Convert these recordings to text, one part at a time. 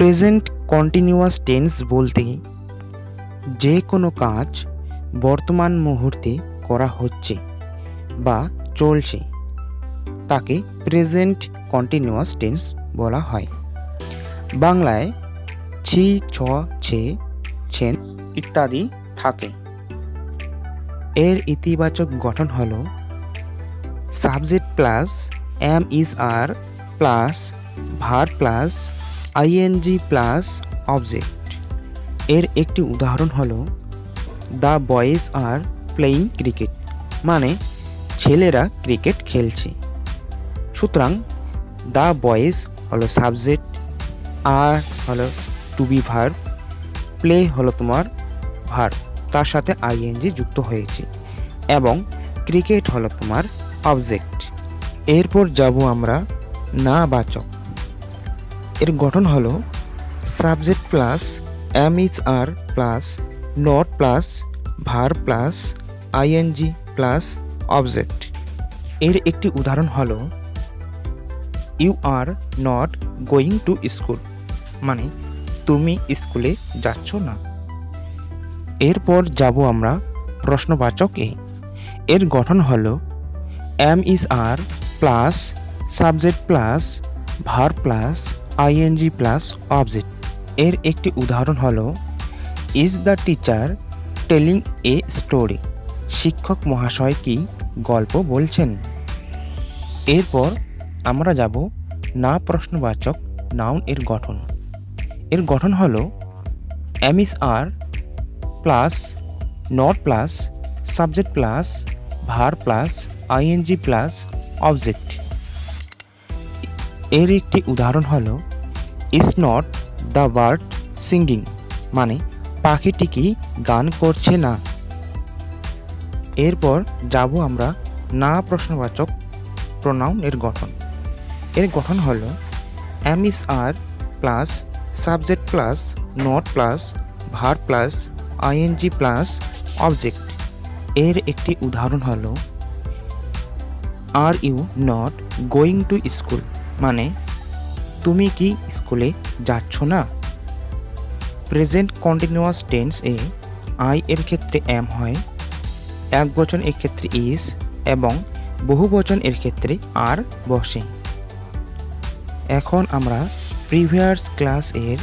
Present continuous tense বলতে যে কোনো কাজ বর্তমান মুহূর্তে করা হচ্ছে বা চলছে, তাকে প্রেজেন্ট কন্টিনিউয়াস টেন্স বলা হয়। বাংলায় ছি, ছ, ছে, ছেন ইত্যাদি থাকে। এর ইতিবাচক গঠন হল subject plus am is are plus verb plus ING plus object এর একটি উদাহরণ হলো the boys are playing cricket মানে ছেলেরা ক্রিকেট খেলছে। সুতরাং দ্য বয়েজ হলো সাবজেক্ট আর হলো টু বি ভার প্লে হলো তোমার ভার তার সাথে আইএনজি যুক্ত হয়েছে। এবং ক্রিকেট হলো তোমার অবজেক্ট এরপর যাব আমরা না বাচক এর গঠন হলো subject plus am is are plus not plus verb plus ING plus object. এর একটি উদাহরণ হলো, you are not going to school. মানে তুমি স্কুলে যাচ্ছ না। এরপর যাব আমরা প্রশ্নবাচক এ। এর গঠন হলো, am is are plus subject plus verb plus ING plus object এর একটি উদাহরণ হলো is the teacher telling a story শিক্ষক মহাশয় কি গল্প বলছেন? এরপর আমরা যাব না প্রশ্নবাচক নাউন এর গঠন। এর গঠন হলো is are plus not plus subject plus verb plus ING plus object এর একটি উদাহরণ হলো is not the bird singing মানে পাখিটি কি গান করছে না। এরপর যাব আমরা না প্রশ্নবাচক প্রোনাউন এর গঠন। এর গঠন হল am is are plus subject plus not plus verb plus ING plus object এর একটি উদাহরণ হলো are you not going to school মানে তুমি কি স্কুলে যাচ্ছ না? প্রেজেন্ট কন্টিনিউয়াস টেন্স এ আই এর ক্ষেত্রে এম হয়, এক বচন এর ক্ষেত্রে ইজ এবং বহু বচন এর ক্ষেত্রে আর বসে। এখন আমরা প্রিভিয়াস ক্লাস এর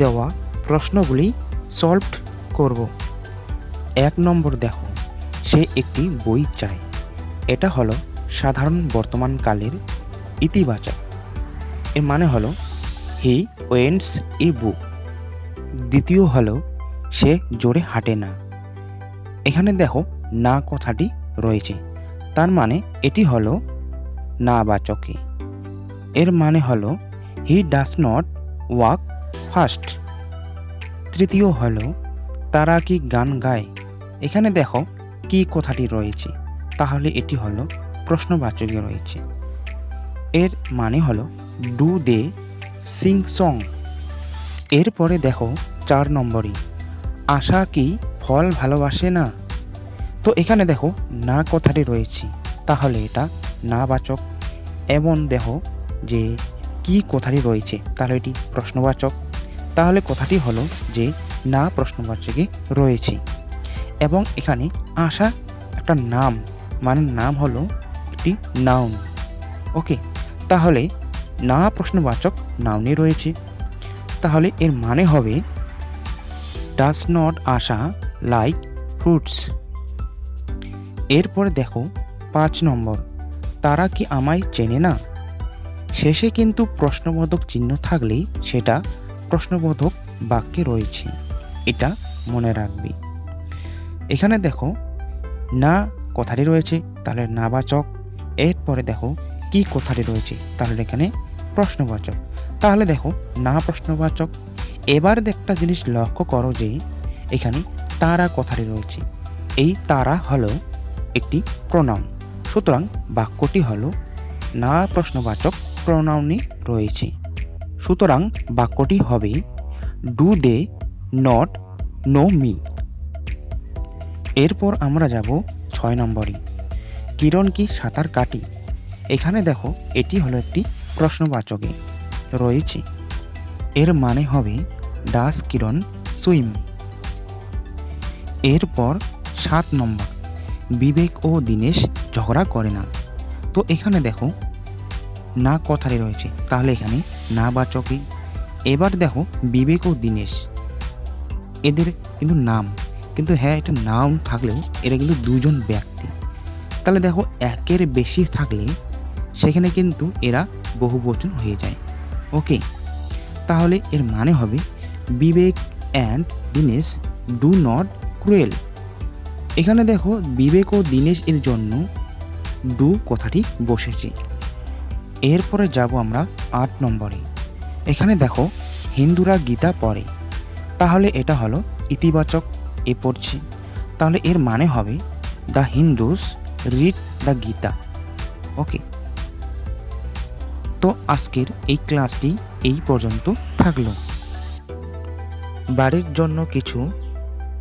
দেওয়া প্রশ্নগুলি সলভ করব। এক নম্বর দেখো, সে একটি বই চায়। এটা হলো সাধারণ বর্তমানকালের ইতিবাচক। এর মানে হলো হি ওয়েন্টস ই বুক দ্বিতীয় হলো, সে জোরে হাঁটে না। এখানে দেখো, না কথাটি রয়েছে। তার মানে এটি হলো, না বাচকে। এর মানে হলো he does not walk fast তৃতীয় হলো, তারা কি গান গায়? এখানে দেখো, কি কথাটি রয়েছে। তাহলে এটি হলো প্রশ্নবাচকে রয়েছে। এর মানে হলো ডু দে সিং সং এরপরে দেখো, চার নম্বরই, আশা কি ফল ভালোবাসে না? তো এখানে দেখো, না কথাটি রয়েছে, তাহলে এটা না বাচক এমন দেখো যে, কি কথাটি রয়েছে? তাহলে এটি প্রশ্নবাচক। তাহলে কথাটি হলো যে, না প্রশ্নবাচকে রয়েছে। এবং এখানে আশা একটা নাম মানে নাম হলো একটি নাউন ওকে তাহলে না প্রশ্নবাচক নাউনে রয়েছে। তাহলে এর মানে হবে does not Asha like fruits এরপর দেখো পাঁচ নম্বর, তারা কি আমায় চেনে না? শেষে কিন্তু প্রশ্নবোধক চিহ্ন থাকলেই সেটা প্রশ্নবোধক বাক্যে রয়েছে, এটা মনে রাখবে। এখানে দেখো, না কথাটি রয়েছে, তাহলে নাবাচক। এরপরে দেখো কি কথাটি রয়েছে? তাহলে এখানে প্রশ্নবাচক। তাহলে দেখো, না প্রশ্নবাচক। এবার একটা জিনিস লক্ষ্য করো যে, এখানে তারা কথাটি রয়েছে? এই তারা হলো একটি প্রণাম সুতরাং বাক্যটি হলো, না প্রশ্নবাচক প্রোনাউনই রয়েছে। সুতরাং বাক্যটি হবে do they not know me এরপর আমরা যাব ছয় নম্বরে। কিরণ কি সাঁতার কাটি? এখানে দেখো, এটি হলো একটি প্রশ্নবাচকে রয়েছে। এর মানে হবে ডাস কিরণ সুইম। এরপর সাত নম্বর, বিবেক ও দীনেশ ঝগড়া করে না। তো এখানে দেখো, না কথাটি রয়েছে, তাহলে এখানে না বাচকে। এবার দেখো, বিবেক ও দীনেশ, এদের কিন্তু নাম, কিন্তু হ্যাঁ এটা নাম থাকলেও এরা কিন্তু দুজন ব্যক্তি। তাহলে দেখো, একের বেশি থাকলে সেখানে কিন্তু এরা বহুবচন হয়ে যায়। ওকে, তাহলে এর মানে হবে Vivek and Dinesh do not cruel এখানে দেখো বিবেক ও দীনেশ এর জন্য ডু কথাটি বসেছে। এরপরে যাব আমরা আট নম্বরে। এখানে দেখো হিন্দুরা গীতা পড়ে। তাহলে এটা হলো ইতিবাচক এ পড়ছে। তাহলে এর মানে হবে the Hindus read the Gita. Okay তো আজকের এই ক্লাসটি এই পর্যন্ত থাকল। বাড়ির জন্য কিছু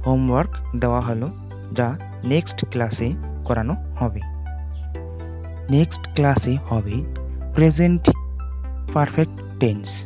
হোমওয়ার্ক দেওয়া হলো, যা নেক্সট ক্লাসে করানো হবে। নেক্সট ক্লাসে হবে প্রেজেন্ট পারফেক্ট টেন্স।